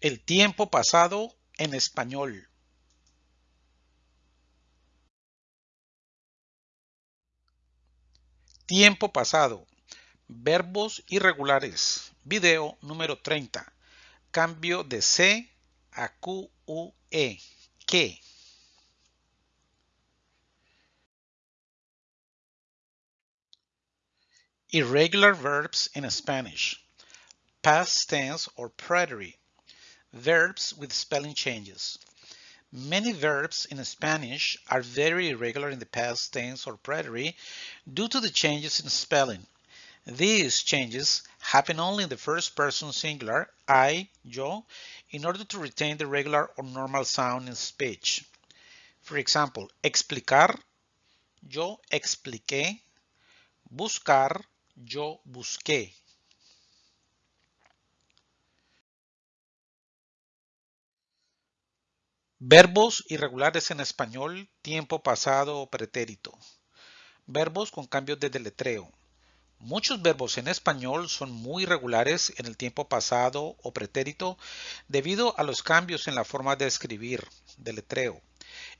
El tiempo pasado en español. Tiempo pasado. Verbos irregulares. Video número 30. Cambio de C a Q, U, E. ¿Qué? Irregular verbs in Spanish. Past tense or preterite. Verbs with spelling changes. Many verbs in Spanish are very irregular in the past tense or preterite due to the changes in spelling. These changes happen only in the first person singular, I, yo, in order to retain the regular or normal sound in speech. For example, explicar, yo expliqué, buscar, yo busqué. Verbos irregulares en español, tiempo pasado o pretérito. Verbos con cambios de deletreo. Muchos verbos en español son muy irregulares en el tiempo pasado o pretérito debido a los cambios en la forma de escribir, deletreo.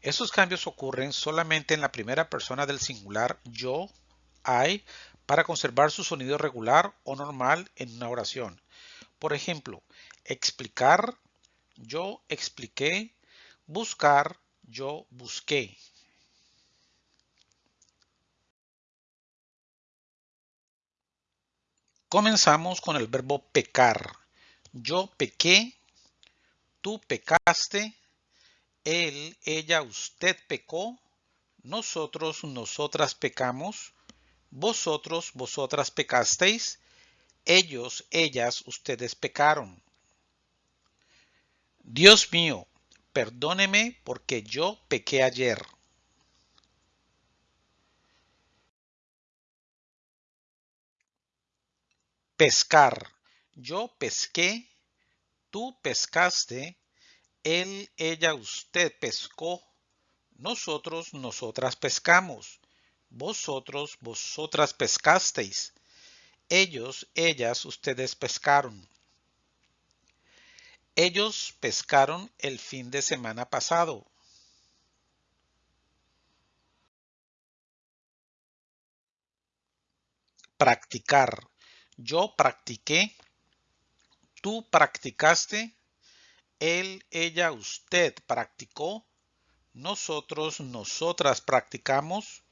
Esos cambios ocurren solamente en la primera persona del singular yo, I, para conservar su sonido regular o normal en una oración. Por ejemplo, explicar, yo expliqué, buscar, yo busqué. Comenzamos con el verbo pecar. Yo pequé, tú pecaste, él, ella, usted pecó, nosotros, nosotras pecamos, vosotros, vosotras pecasteis, ellos, ellas, ustedes pecaron. Dios mío, perdóneme porque yo pequé ayer. Pescar. Yo pesqué, tú pescaste, él, ella, usted pescó, nosotros, nosotras pescamos, vosotros, vosotras pescasteis, ellos, ellas, ustedes pescaron. Ellos pescaron el fin de semana pasado. Practicar. Yo practiqué. Tú practicaste. Él, ella, usted practicó. Nosotros, nosotras practicamos.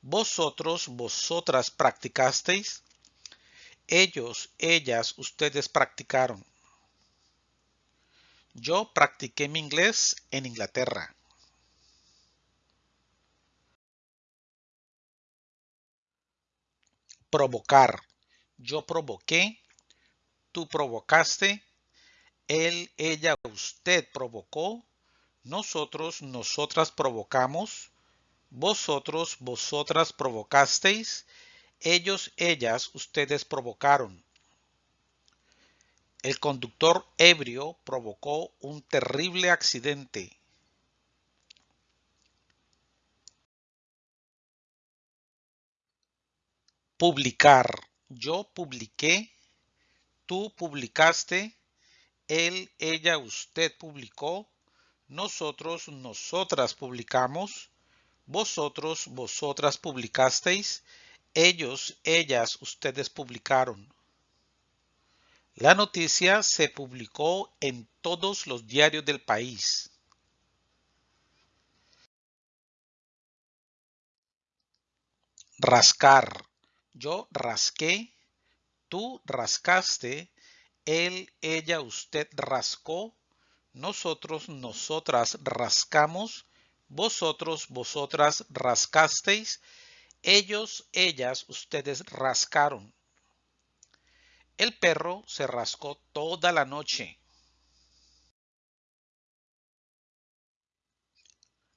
Vosotros, vosotras practicasteis. Ellos, ellas, ustedes practicaron. Yo practiqué mi inglés en Inglaterra. Provocar. Yo provoqué. Tú provocaste. Él, ella, usted provocó. Nosotros, nosotras provocamos. Vosotros, vosotras provocasteis. Ellos, ellas, ustedes provocaron. El conductor ebrio provocó un terrible accidente. Publicar. Yo publiqué. Tú publicaste. Él, ella, usted publicó. Nosotros, nosotras publicamos. Vosotros, vosotras publicasteis. Ellos, ellas, ustedes publicaron. La noticia se publicó en todos los diarios del país. Rascar. Yo rasqué, tú rascaste, él, ella, usted rascó, nosotros, nosotras rascamos, vosotros, vosotras rascasteis, ellos, ellas, ustedes rascaron. El perro se rascó toda la noche.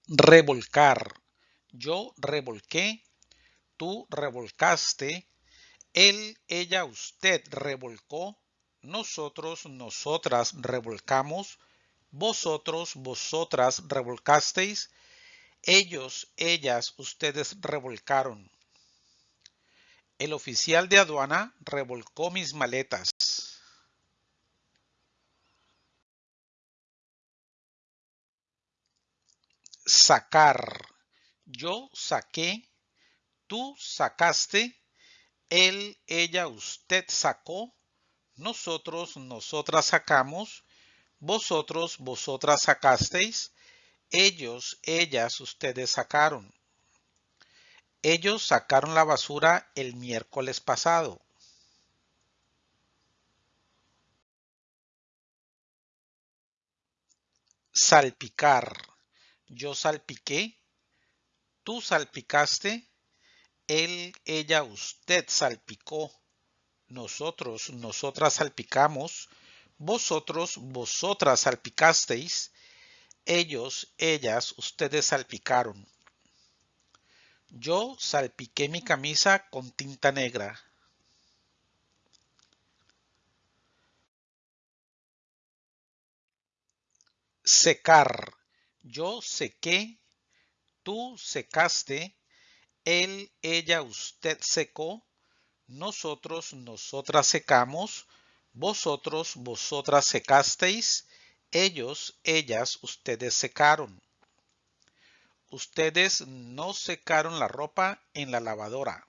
Revolcar. Yo revolqué, tú revolcaste, él, ella, usted revolcó, nosotros, nosotras revolcamos, vosotros, vosotras revolcasteis, ellos, ellas, ustedes revolcaron. El oficial de aduana revolcó mis maletas. Sacar. Yo saqué, tú sacaste, él, ella, usted sacó, nosotros, nosotras sacamos, vosotros, vosotras sacasteis, ellos, ellas, ustedes sacaron. Ellos sacaron la basura el miércoles pasado. Salpicar. Yo salpiqué. Tú salpicaste. Él, ella, usted salpicó. Nosotros, nosotras salpicamos. Vosotros, vosotras salpicasteis. Ellos, ellas, ustedes salpicaron. Yo salpiqué mi camisa con tinta negra. Secar. Yo sequé. Tú secaste. Él, ella, usted secó. Nosotros, nosotras secamos. Vosotros, vosotras secasteis. Ellos, ellas, ustedes secaron. Ustedes no secaron la ropa en la lavadora.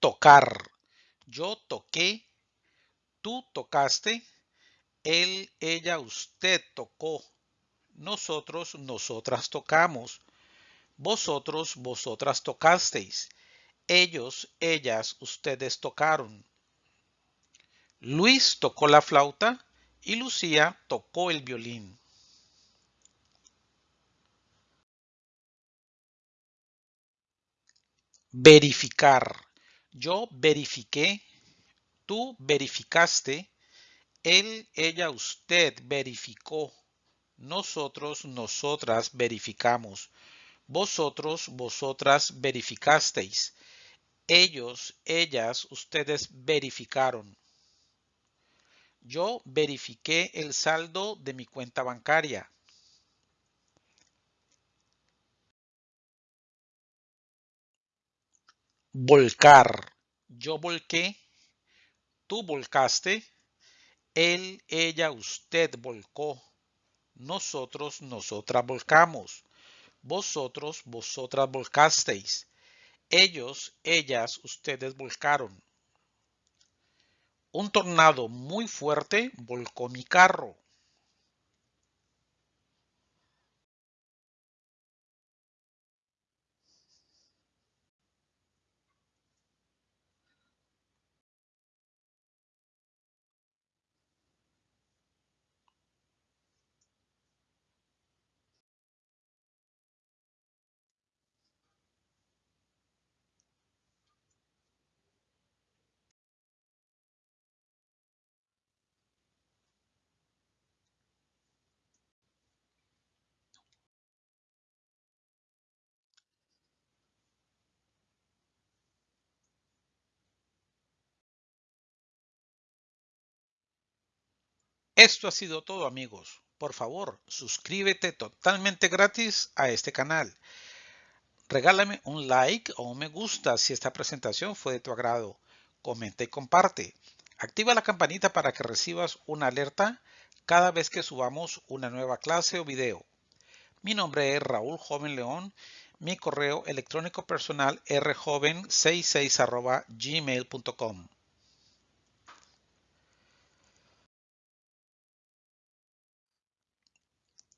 Tocar. Yo toqué. Tú tocaste. Él, ella, usted tocó. Nosotros, nosotras tocamos. Vosotros, vosotras tocasteis. Ellos, ellas, ustedes tocaron. Luis tocó la flauta y Lucía tocó el violín. Verificar. Yo verifiqué, tú verificaste, él, ella, usted verificó, nosotros, nosotras verificamos, vosotros, vosotras verificasteis, ellos, ellas, ustedes verificaron. Yo verifiqué el saldo de mi cuenta bancaria. Volcar. Yo volqué. Tú volcaste. Él, ella, usted volcó. Nosotros, nosotras volcamos. Vosotros, vosotras volcasteis. Ellos, ellas, ustedes volcaron. Un tornado muy fuerte volcó mi carro. Esto ha sido todo amigos. Por favor, suscríbete totalmente gratis a este canal. Regálame un like o un me gusta si esta presentación fue de tu agrado. Comenta y comparte. Activa la campanita para que recibas una alerta cada vez que subamos una nueva clase o video. Mi nombre es Raúl Joven León. Mi correo electrónico personal rjoven66 gmail.com.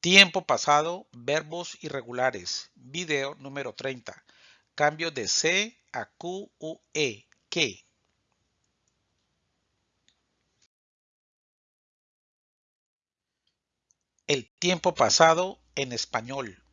Tiempo pasado, verbos irregulares. Video número 30. Cambio de C a Q, U, E. ¿Qué? El tiempo pasado en español.